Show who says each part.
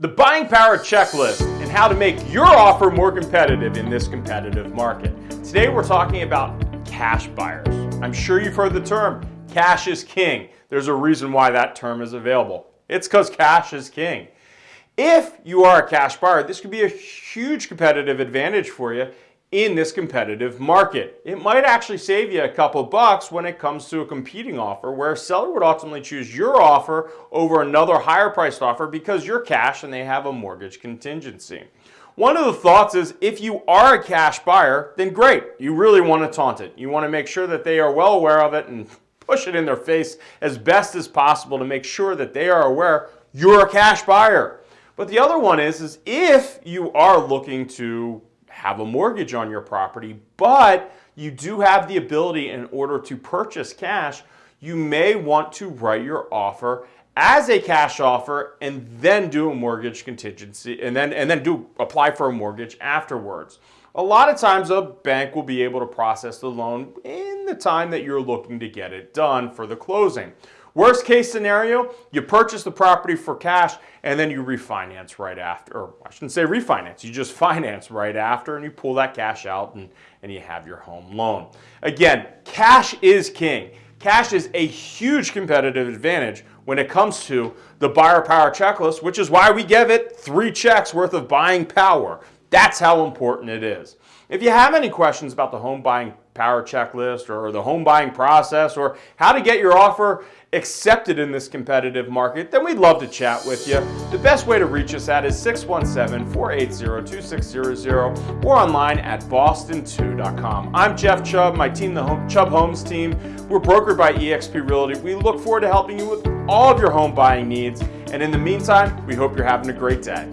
Speaker 1: the buying power checklist and how to make your offer more competitive in this competitive market. Today we're talking about cash buyers. I'm sure you've heard the term, cash is king. There's a reason why that term is available. It's because cash is king. If you are a cash buyer, this could be a huge competitive advantage for you in this competitive market. It might actually save you a couple bucks when it comes to a competing offer where a seller would ultimately choose your offer over another higher priced offer because you're cash and they have a mortgage contingency. One of the thoughts is if you are a cash buyer, then great. You really want to taunt it. You want to make sure that they are well aware of it and push it in their face as best as possible to make sure that they are aware you're a cash buyer. But the other one is, is if you are looking to have a mortgage on your property, but you do have the ability in order to purchase cash, you may want to write your offer as a cash offer and then do a mortgage contingency and then and then do apply for a mortgage afterwards. A lot of times a bank will be able to process the loan in the time that you're looking to get it done for the closing. Worst case scenario, you purchase the property for cash and then you refinance right after, or I shouldn't say refinance, you just finance right after and you pull that cash out and, and you have your home loan. Again, cash is king. Cash is a huge competitive advantage when it comes to the buyer power checklist, which is why we give it three checks worth of buying power. That's how important it is. If you have any questions about the home buying power checklist or the home buying process or how to get your offer accepted in this competitive market, then we'd love to chat with you. The best way to reach us at is 617-480-2600 or online at boston2.com. I'm Jeff Chubb, my team, the home, Chubb Homes team. We're brokered by eXp Realty. We look forward to helping you with all of your home buying needs. And in the meantime, we hope you're having a great day.